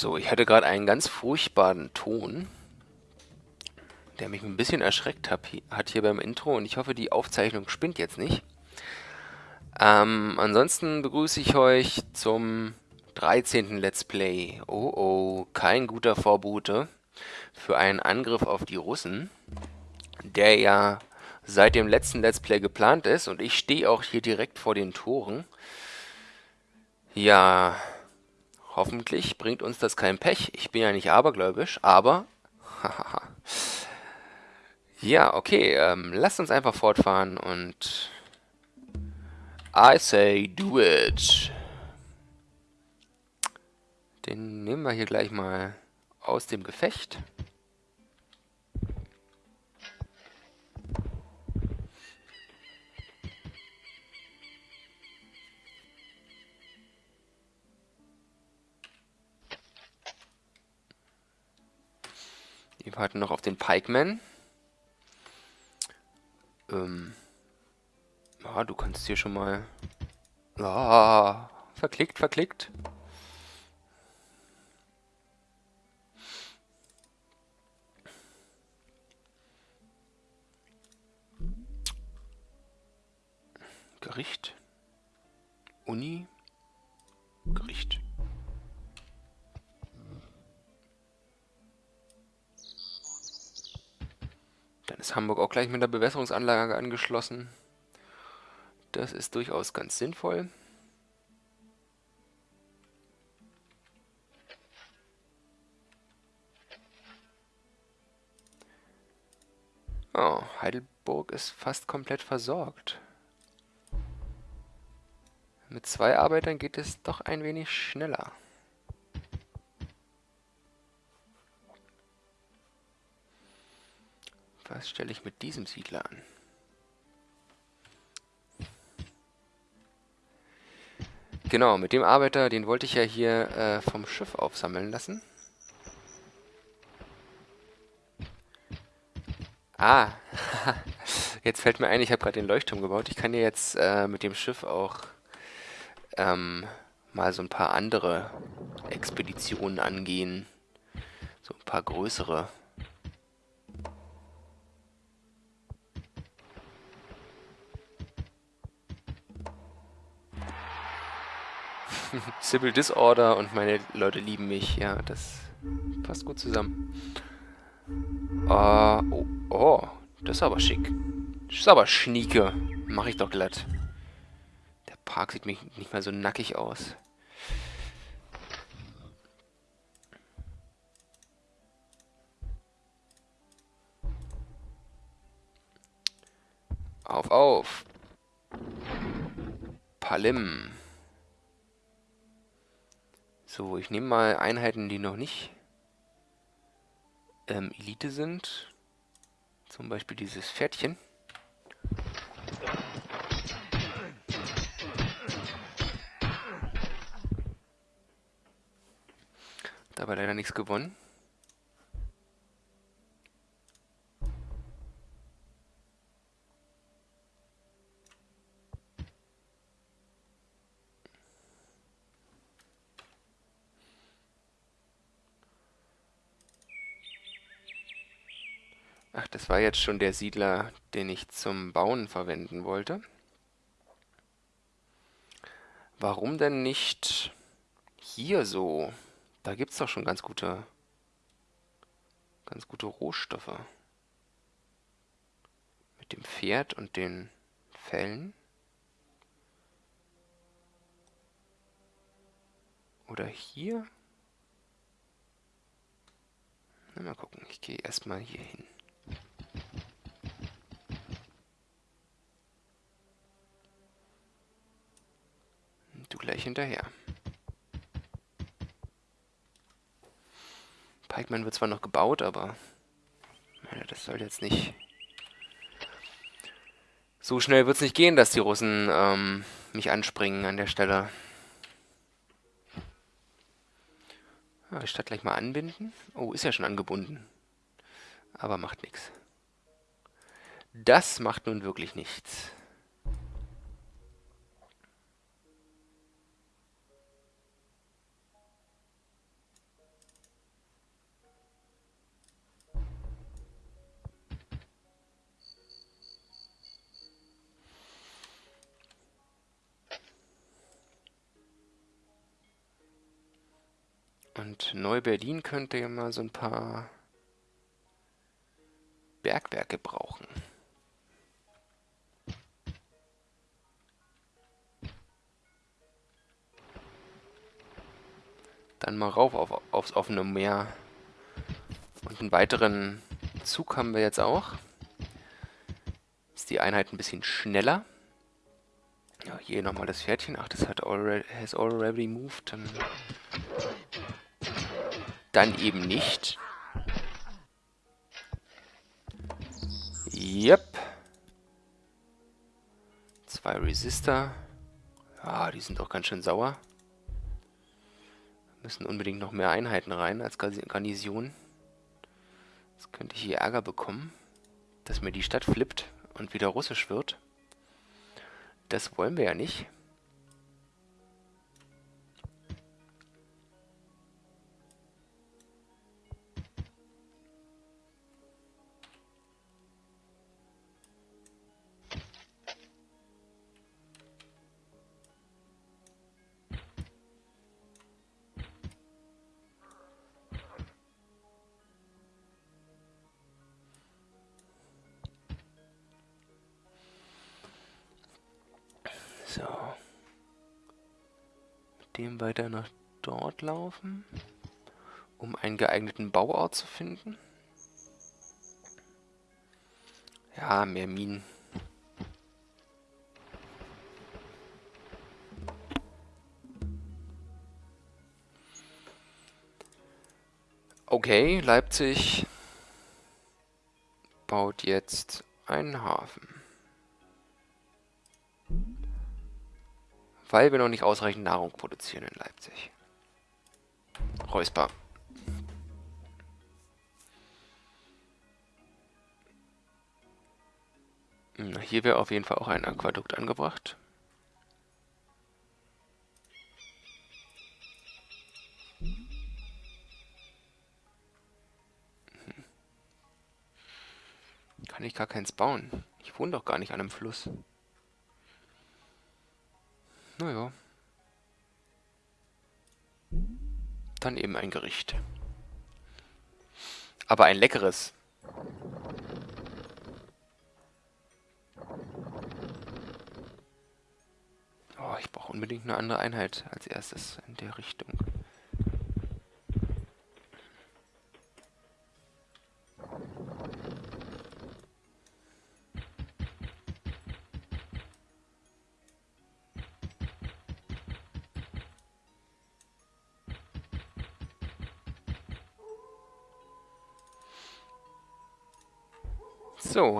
So, ich hatte gerade einen ganz furchtbaren Ton, der mich ein bisschen erschreckt hat, hier beim Intro und ich hoffe, die Aufzeichnung spinnt jetzt nicht. Ähm, ansonsten begrüße ich euch zum 13. Let's Play. Oh oh, kein guter Vorbote für einen Angriff auf die Russen, der ja seit dem letzten Let's Play geplant ist und ich stehe auch hier direkt vor den Toren. Ja, Hoffentlich bringt uns das kein Pech. Ich bin ja nicht abergläubisch, aber... ja, okay, ähm, lasst uns einfach fortfahren und... I say do it. Den nehmen wir hier gleich mal aus dem Gefecht. Warten noch auf den Pikeman. Ähm. Ja, du kannst hier schon mal... Ah, verklickt, verklickt. Gericht. Auch gleich mit der Bewässerungsanlage angeschlossen. Das ist durchaus ganz sinnvoll. Oh, Heidelburg ist fast komplett versorgt. Mit zwei Arbeitern geht es doch ein wenig schneller. Was stelle ich mit diesem Siedler an? Genau, mit dem Arbeiter, den wollte ich ja hier äh, vom Schiff aufsammeln lassen. Ah, jetzt fällt mir ein, ich habe gerade den Leuchtturm gebaut. Ich kann ja jetzt äh, mit dem Schiff auch ähm, mal so ein paar andere Expeditionen angehen. So ein paar größere. Civil Disorder und meine Leute lieben mich. Ja, das passt gut zusammen. Uh, oh, oh, das ist aber schick. Das ist aber schnieke. Mach ich doch glatt. Der Park sieht mich nicht mal so nackig aus. Auf, auf. Palim. So, ich nehme mal Einheiten, die noch nicht ähm, Elite sind. Zum Beispiel dieses Pferdchen. Dabei leider nichts gewonnen. Ach, war jetzt schon der Siedler, den ich zum Bauen verwenden wollte. Warum denn nicht hier so? Da gibt es doch schon ganz gute, ganz gute Rohstoffe. Mit dem Pferd und den Fellen. Oder hier? Na, mal gucken, ich gehe erstmal hier hin. Du gleich hinterher. Pikeman wird zwar noch gebaut, aber ja, das soll jetzt nicht... So schnell wird es nicht gehen, dass die Russen ähm, mich anspringen an der Stelle. Ja, die Stadt gleich mal anbinden. Oh, ist ja schon angebunden. Aber macht nichts. Das macht nun wirklich nichts. Und Neu-Berlin könnte ja mal so ein paar Bergwerke brauchen. Dann mal rauf auf, aufs offene Meer. Und einen weiteren Zug haben wir jetzt auch. Ist die Einheit ein bisschen schneller. Ja, hier nochmal das Pferdchen. Ach, das hat already, has already moved. Dann, dann eben nicht. Yep. Zwei Resistor. Ja, die sind doch ganz schön sauer. Müssen unbedingt noch mehr Einheiten rein als Garnison. Jetzt könnte ich hier Ärger bekommen, dass mir die Stadt flippt und wieder russisch wird. Das wollen wir ja nicht. Weiter nach dort laufen, um einen geeigneten Bauort zu finden. Ja, mehr Minen. Okay, Leipzig baut jetzt einen Hafen. Weil wir noch nicht ausreichend Nahrung produzieren in Leipzig. Räusper. Hm, hier wäre auf jeden Fall auch ein Aquadukt angebracht. Hm. Kann ich gar keins bauen. Ich wohne doch gar nicht an einem Fluss. Naja. Dann eben ein Gericht. Aber ein leckeres. Oh, ich brauche unbedingt eine andere Einheit als erstes in der Richtung.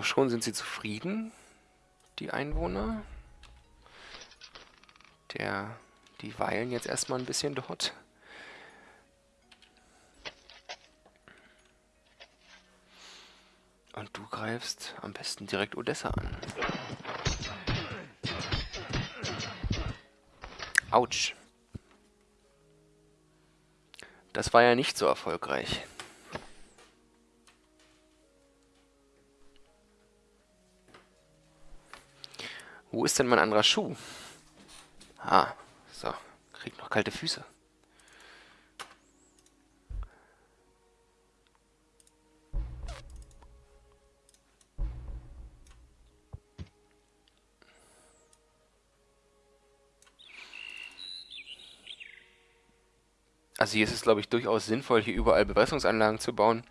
Schon sind sie zufrieden, die Einwohner. Der, die weilen jetzt erstmal ein bisschen dort. Und du greifst am besten direkt Odessa an. Autsch. Das war ja nicht so erfolgreich. Wo ist denn mein anderer Schuh? Ah, so. Krieg noch kalte Füße. Also hier ist es, glaube ich, durchaus sinnvoll, hier überall Bewässerungsanlagen zu bauen,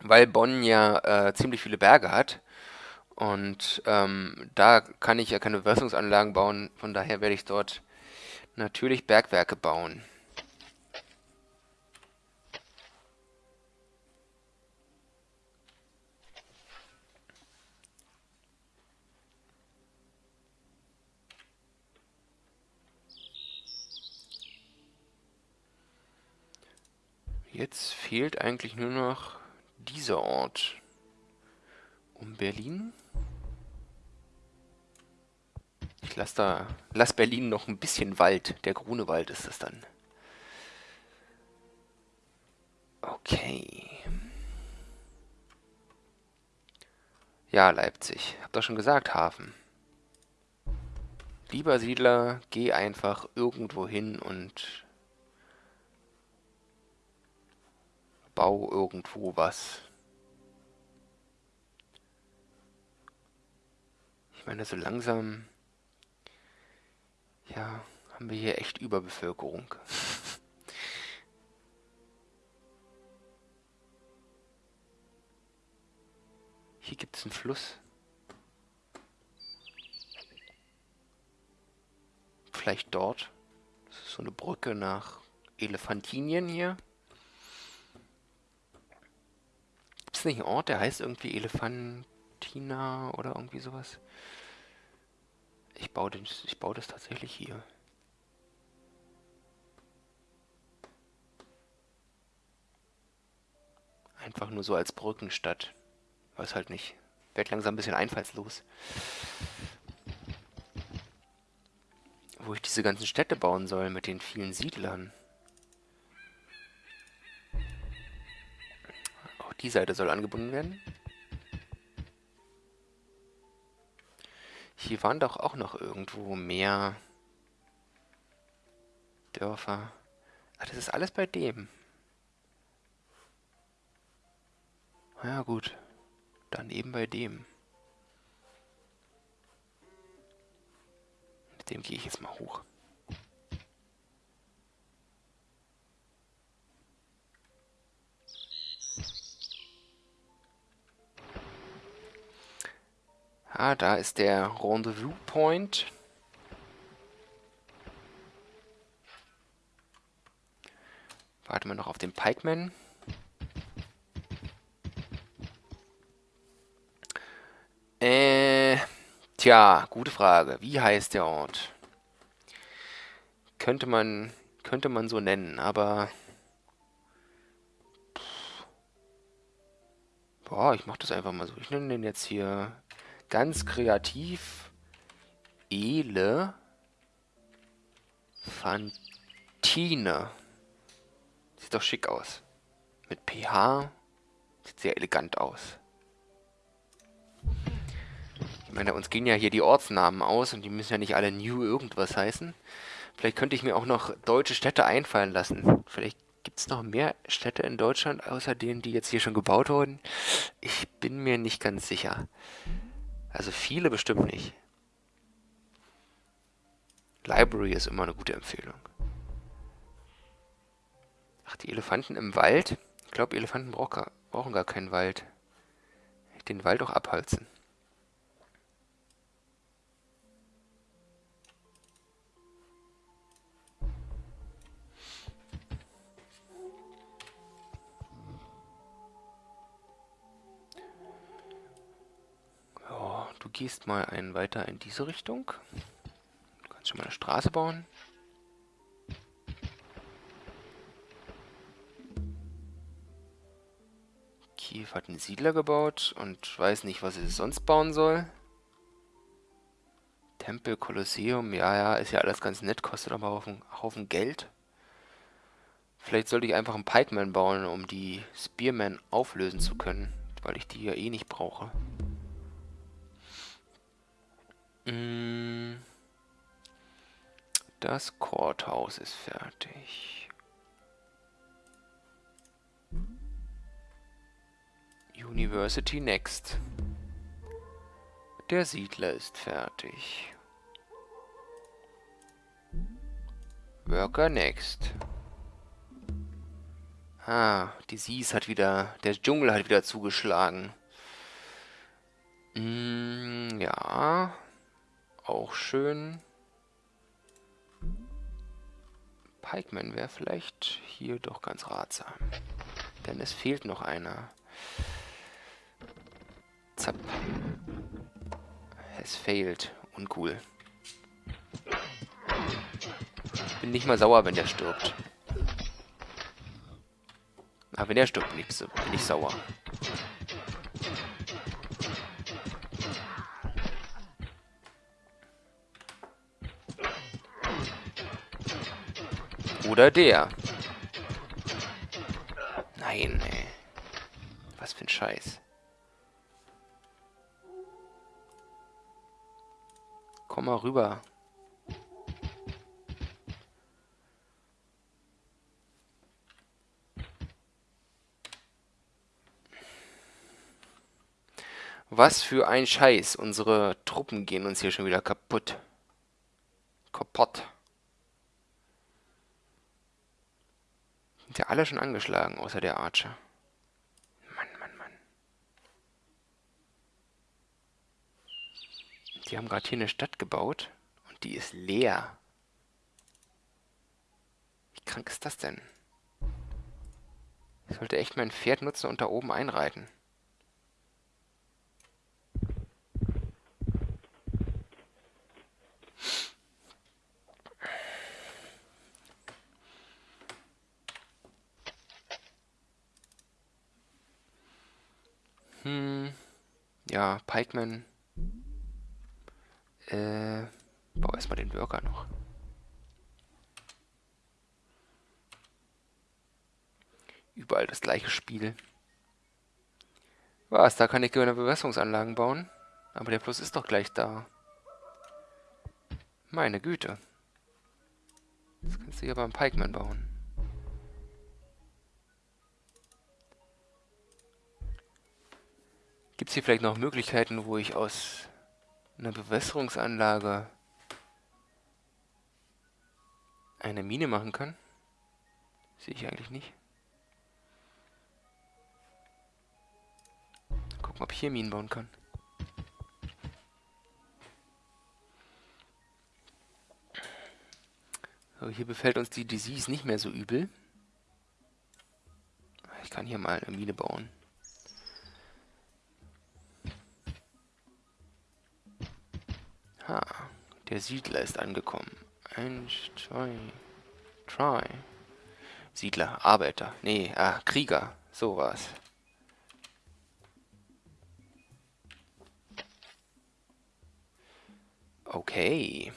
weil Bonn ja äh, ziemlich viele Berge hat. Und ähm, da kann ich ja keine Bewässerungsanlagen bauen, von daher werde ich dort natürlich Bergwerke bauen. Jetzt fehlt eigentlich nur noch dieser Ort. Um Berlin? Ich lasse da, lass Berlin noch ein bisschen Wald. Der Grunewald ist es dann. Okay. Ja, Leipzig. Hab doch schon gesagt, Hafen. Lieber Siedler, geh einfach irgendwo hin und bau irgendwo was. Ich meine, so langsam, ja, haben wir hier echt Überbevölkerung. Hier gibt es einen Fluss. Vielleicht dort. Das ist so eine Brücke nach Elefantinien hier. Gibt es nicht einen Ort, der heißt irgendwie Elefantina oder irgendwie sowas? Ich baue, den, ich baue das tatsächlich hier. Einfach nur so als Brückenstadt. Weiß halt nicht. Werd langsam ein bisschen einfallslos. Wo ich diese ganzen Städte bauen soll mit den vielen Siedlern. Auch die Seite soll angebunden werden. Hier waren doch auch noch irgendwo mehr Dörfer. Ach, das ist alles bei dem. Ja gut, dann eben bei dem. Mit dem gehe ich jetzt mal hoch. Ah, da ist der Rendezvous Point. Warten wir noch auf den Pikeman. Äh, tja, gute Frage. Wie heißt der Ort? Könnte man, könnte man so nennen, aber... Boah, ich mach das einfach mal so. Ich nenne den jetzt hier ganz kreativ Ele Fantine. Sieht doch schick aus. Mit PH. Sieht sehr elegant aus. Ich meine, uns gehen ja hier die Ortsnamen aus und die müssen ja nicht alle New irgendwas heißen. Vielleicht könnte ich mir auch noch deutsche Städte einfallen lassen. Vielleicht gibt es noch mehr Städte in Deutschland, außer denen, die jetzt hier schon gebaut wurden. Ich bin mir nicht ganz sicher. Also viele bestimmt nicht. Library ist immer eine gute Empfehlung. Ach, die Elefanten im Wald? Ich glaube, Elefanten brauchen gar keinen Wald. Den Wald auch abholzen. Gehst mal einen weiter in diese Richtung. Du kannst schon mal eine Straße bauen. Kiew hat einen Siedler gebaut und weiß nicht, was es sonst bauen soll. Tempel, Kolosseum, ja, ja, ist ja alles ganz nett, kostet aber auch einen Haufen Geld. Vielleicht sollte ich einfach einen Pikeman bauen, um die Spearman auflösen zu können, weil ich die ja eh nicht brauche. Mm. Das Courthouse ist fertig. University next. Der Siedler ist fertig. Worker next. Ah, die Seas hat wieder, der Dschungel hat wieder zugeschlagen. Mm, ja, auch schön. Pikeman wäre vielleicht hier doch ganz ratsam. Denn es fehlt noch einer. Zapp. Es fehlt. Uncool. Bin nicht mal sauer, wenn der stirbt. Aber wenn der stirbt, bin ich, bin ich sauer. Oder der. Nein, ey. Was für ein Scheiß. Komm mal rüber. Was für ein Scheiß. Unsere Truppen gehen uns hier schon wieder kaputt. Kaputt. Sind ja alle schon angeschlagen, außer der Archer. Mann, Mann, Mann. Die haben gerade hier eine Stadt gebaut und die ist leer. Wie krank ist das denn? Ich sollte echt mein Pferd nutzen und da oben einreiten. Hm, ja, Pikeman. Äh, bau erstmal den Worker noch. Überall das gleiche Spiel. Was, da kann ich gerne Bewässerungsanlagen bauen? Aber der Fluss ist doch gleich da. Meine Güte. Das kannst du hier beim Pikeman bauen. Gibt es hier vielleicht noch Möglichkeiten, wo ich aus einer Bewässerungsanlage eine Mine machen kann? Sehe ich eigentlich nicht. Gucken, ob ich hier Minen bauen kann. So, hier befällt uns die Disease nicht mehr so übel. Ich kann hier mal eine Mine bauen. Der Siedler ist angekommen. Eins, zwei, drei. Siedler, Arbeiter. Nee, ah, Krieger. So war's. Okay.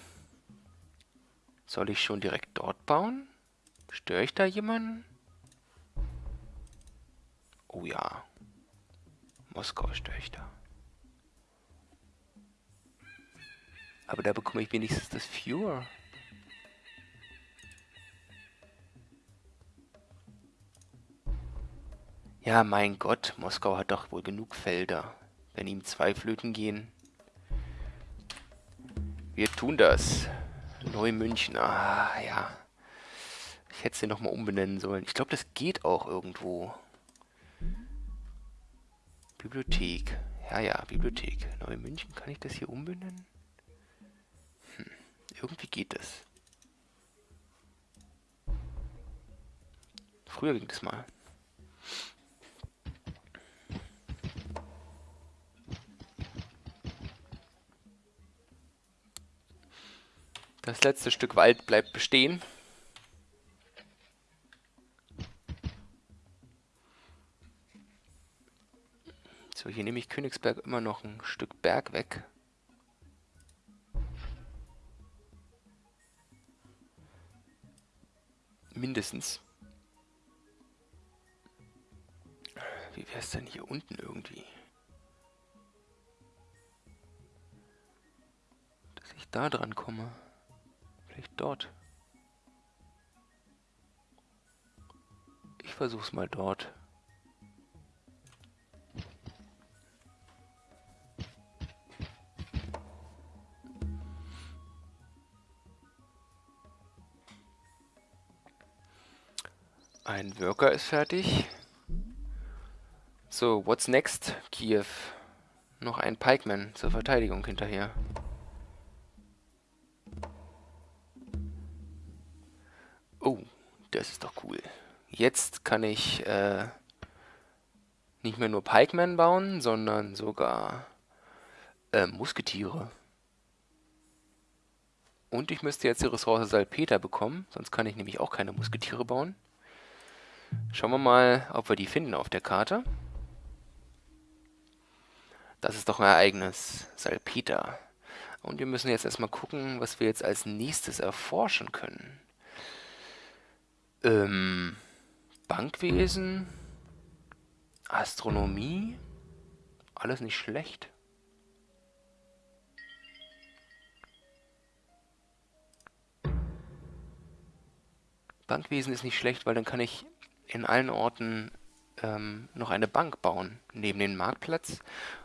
Soll ich schon direkt dort bauen? Störe ich da jemanden? Oh ja. Moskau störe ich da. Aber da bekomme ich wenigstens das Fuhr. Ja, mein Gott, Moskau hat doch wohl genug Felder. Wenn ihm zwei Flöten gehen. Wir tun das. Neumünchen, ah, ja. Ich hätte sie nochmal umbenennen sollen. Ich glaube, das geht auch irgendwo. Bibliothek. Ja, ja, Bibliothek. Neumünchen, kann ich das hier umbenennen? Irgendwie geht es. Früher ging das mal. Das letzte Stück Wald bleibt bestehen. So, hier nehme ich Königsberg immer noch ein Stück Berg weg. Mindestens. Wie wäre es denn hier unten irgendwie? Dass ich da dran komme. Vielleicht dort. Ich versuch's mal dort. Ein Worker ist fertig. So, what's next, Kiew? Noch ein Pikeman zur Verteidigung hinterher. Oh, das ist doch cool. Jetzt kann ich äh, nicht mehr nur Pikeman bauen, sondern sogar äh, Musketiere. Und ich müsste jetzt die Ressource Salpeter bekommen, sonst kann ich nämlich auch keine Musketiere bauen. Schauen wir mal, ob wir die finden auf der Karte. Das ist doch ein Ereignis. Salpeter. Und wir müssen jetzt erstmal gucken, was wir jetzt als nächstes erforschen können. Ähm, Bankwesen, Astronomie, alles nicht schlecht. Bankwesen ist nicht schlecht, weil dann kann ich in allen Orten ähm, noch eine Bank bauen neben den Marktplatz.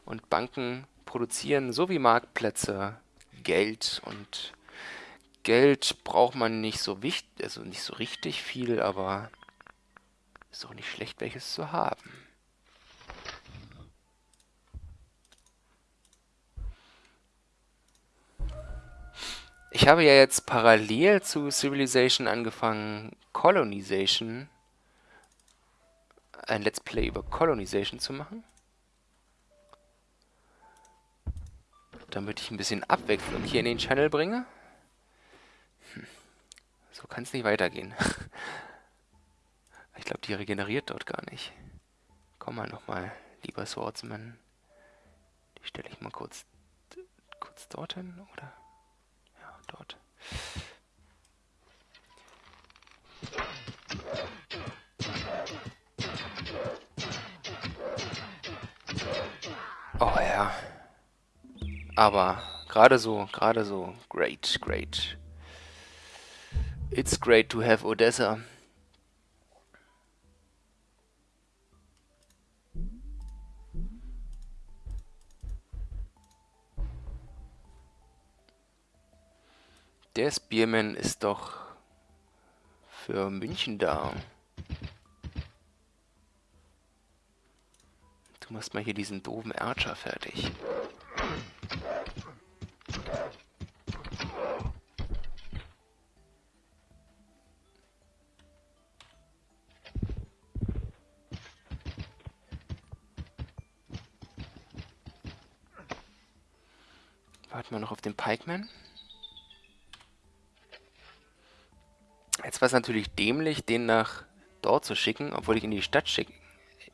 Und Banken produzieren so wie Marktplätze Geld und Geld braucht man nicht so wichtig, also nicht so richtig viel, aber ist auch nicht schlecht, welches zu haben. Ich habe ja jetzt parallel zu Civilization angefangen, Colonization, ein Let's Play über Colonization zu machen. Damit ich ein bisschen Abwechslung hier in den Channel bringe. Hm. So kann es nicht weitergehen. Ich glaube, die regeneriert dort gar nicht. Komm mal nochmal, lieber Swordsman. Die stelle ich mal kurz, kurz dorthin, oder? dort. Oh ja. Aber gerade so, gerade so. Great, great. It's great to have Odessa. Der Spearman ist doch für München da. Du machst mal hier diesen doofen Archer fertig. Warten wir noch auf den Pikeman. Jetzt war es natürlich dämlich, den nach dort zu schicken, obwohl ich in die Stadt schicken,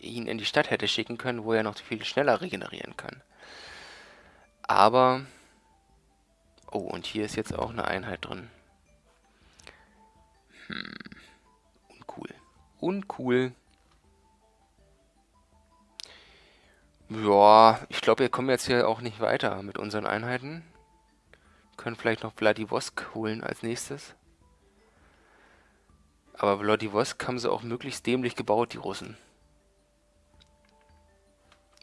ihn in die Stadt hätte schicken können, wo er noch viel schneller regenerieren kann. Aber... Oh, und hier ist jetzt auch eine Einheit drin. Hm. Uncool. Uncool. Ja, ich glaube, wir kommen jetzt hier auch nicht weiter mit unseren Einheiten. Können vielleicht noch Vladivosk holen als nächstes. Aber Vladivostok haben sie auch möglichst dämlich gebaut, die Russen.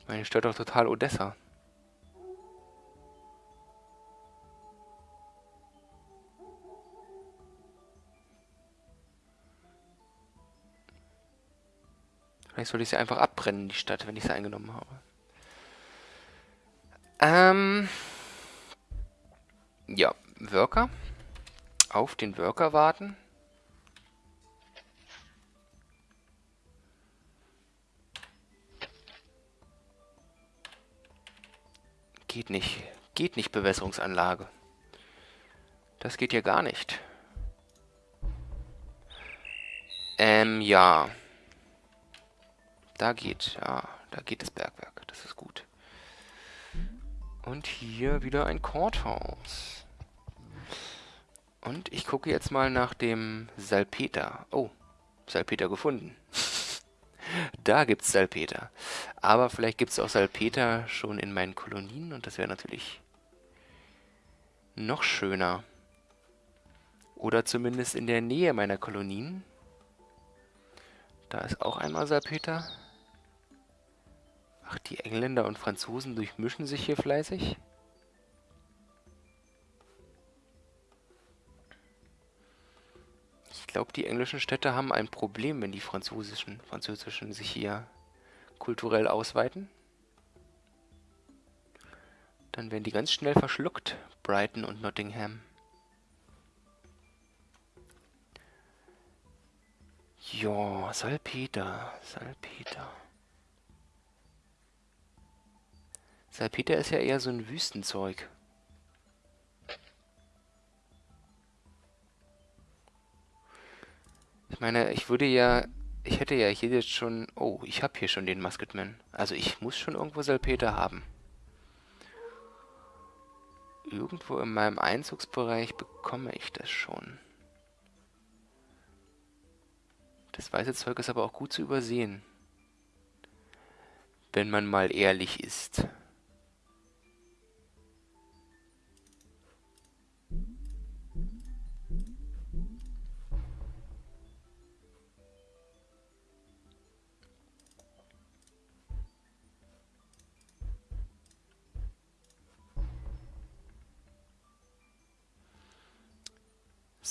Meine stört doch total Odessa. Vielleicht sollte ich sie einfach abbrennen, die Stadt, wenn ich sie eingenommen habe. Ähm. Ja, Worker. Auf den Worker warten. Geht nicht. Geht nicht, Bewässerungsanlage. Das geht ja gar nicht. Ähm, ja. Da geht, ja, da geht das Bergwerk. Das ist gut. Und hier wieder ein Courthouse. Und ich gucke jetzt mal nach dem Salpeter. Oh, Salpeter gefunden. Da gibt es Salpeter. Aber vielleicht gibt es auch Salpeter schon in meinen Kolonien und das wäre natürlich noch schöner. Oder zumindest in der Nähe meiner Kolonien. Da ist auch einmal Salpeter. Ach, die Engländer und Franzosen durchmischen sich hier fleißig. Glaube, die englischen Städte haben ein Problem, wenn die französischen, französischen sich hier kulturell ausweiten. Dann werden die ganz schnell verschluckt, Brighton und Nottingham. Ja, Salpeter, Salpeter. Salpeter ist ja eher so ein Wüstenzeug. Ich meine, ich würde ja... Ich hätte ja hier jetzt schon... Oh, ich habe hier schon den Musketman. Also ich muss schon irgendwo Salpeter haben. Irgendwo in meinem Einzugsbereich bekomme ich das schon. Das weiße Zeug ist aber auch gut zu übersehen. Wenn man mal ehrlich ist.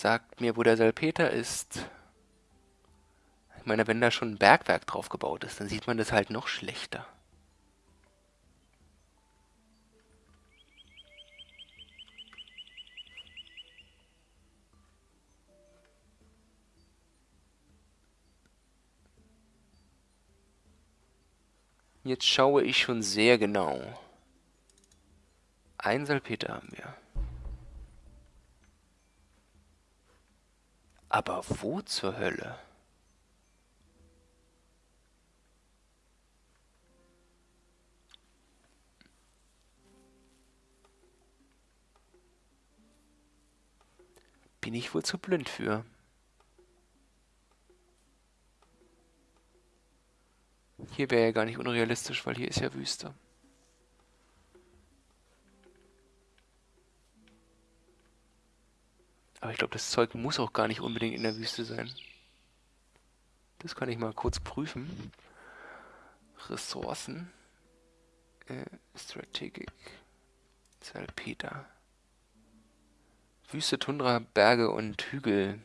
Sagt mir, wo der Salpeter ist. Ich meine, wenn da schon ein Bergwerk drauf gebaut ist, dann sieht man das halt noch schlechter. Jetzt schaue ich schon sehr genau. Ein Salpeter haben wir. Aber wo zur Hölle? Bin ich wohl zu blind für. Hier wäre ja gar nicht unrealistisch, weil hier ist ja Wüste. Aber ich glaube, das Zeug muss auch gar nicht unbedingt in der Wüste sein. Das kann ich mal kurz prüfen. Ressourcen. Äh, Strategic. Salpeter. Wüste, Tundra, Berge und Hügel.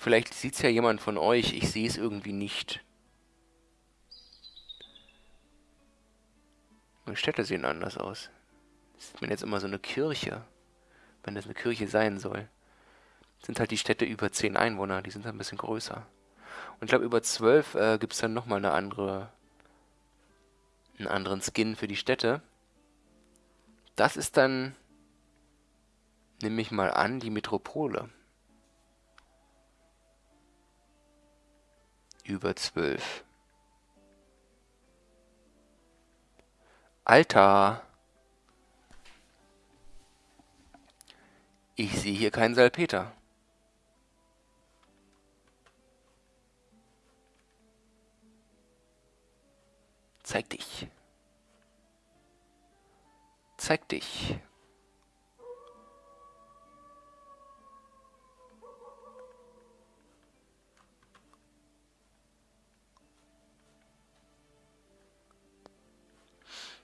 Vielleicht sieht es ja jemand von euch, ich sehe es irgendwie nicht. Die Städte sehen anders aus. Das sieht man jetzt immer so eine Kirche, wenn das eine Kirche sein soll. Sind halt die Städte über 10 Einwohner, die sind ein bisschen größer. Und ich glaube, über 12 äh, gibt es dann nochmal eine andere, einen anderen Skin für die Städte. Das ist dann, nehme ich mal an, die Metropole. Über zwölf. Alter! Ich sehe hier keinen Salpeter. Zeig dich. Zeig dich.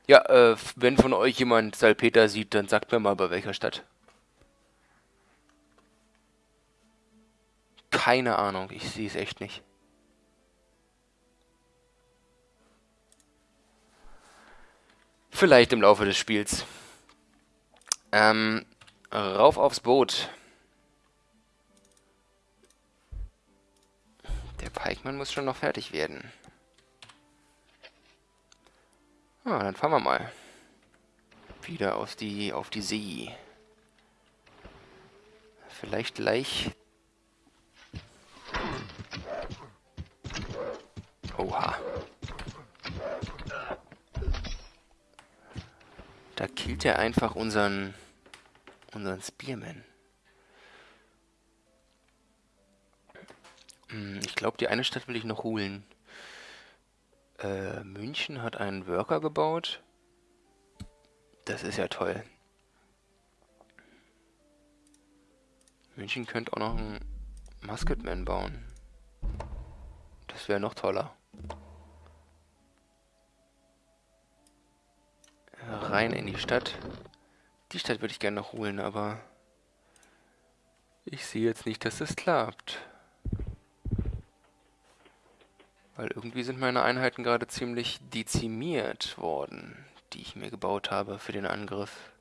Ja, äh, wenn von euch jemand Salpeter sieht, dann sagt mir mal, bei welcher Stadt. Keine Ahnung, ich sehe es echt nicht. Vielleicht im Laufe des Spiels. Ähm, rauf aufs Boot. Der Pikeman muss schon noch fertig werden. Ah, dann fahren wir mal. Wieder auf die, auf die See. Vielleicht gleich... Oha. Da killt er einfach unseren... unseren Spearman. Hm, ich glaube, die eine Stadt will ich noch holen. Äh, München hat einen Worker gebaut. Das ist ja toll. München könnte auch noch einen Musketman bauen. Das wäre noch toller. Rein in die Stadt. Die Stadt würde ich gerne noch holen, aber ich sehe jetzt nicht, dass das klappt. Weil irgendwie sind meine Einheiten gerade ziemlich dezimiert worden, die ich mir gebaut habe für den Angriff.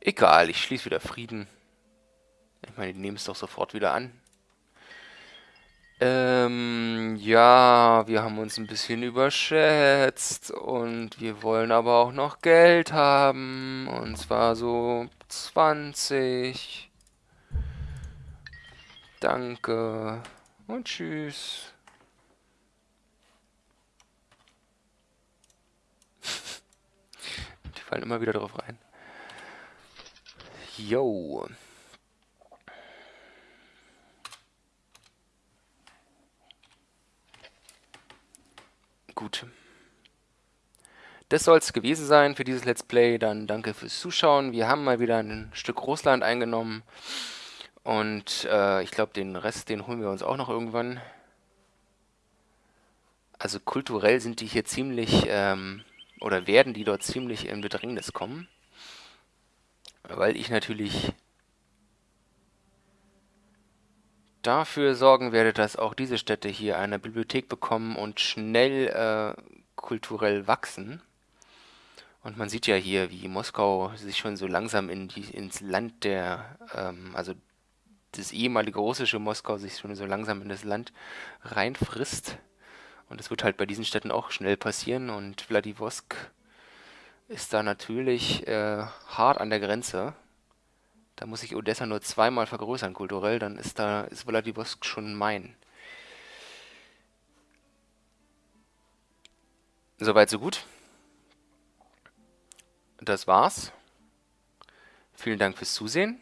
Egal, ich schließe wieder Frieden. Ich meine, die nehmen es doch sofort wieder an. Ähm, ja, wir haben uns ein bisschen überschätzt und wir wollen aber auch noch Geld haben. Und zwar so 20. Danke und tschüss. Die fallen immer wieder drauf rein. Yo. Gut. das soll es gewesen sein für dieses Let's Play. Dann danke fürs Zuschauen. Wir haben mal wieder ein Stück Russland eingenommen. Und äh, ich glaube, den Rest, den holen wir uns auch noch irgendwann. Also kulturell sind die hier ziemlich, ähm, oder werden die dort ziemlich in Bedrängnis kommen. Weil ich natürlich dafür sorgen werde, dass auch diese Städte hier eine Bibliothek bekommen und schnell äh, kulturell wachsen. Und man sieht ja hier, wie Moskau sich schon so langsam in die, ins Land der, ähm, also das ehemalige russische Moskau sich schon so langsam in das Land reinfrisst. Und das wird halt bei diesen Städten auch schnell passieren. Und Vladivostok ist da natürlich äh, hart an der Grenze. Da muss ich Odessa nur zweimal vergrößern kulturell, dann ist da ist Vladivostok schon mein. Soweit, so gut. Das war's. Vielen Dank fürs Zusehen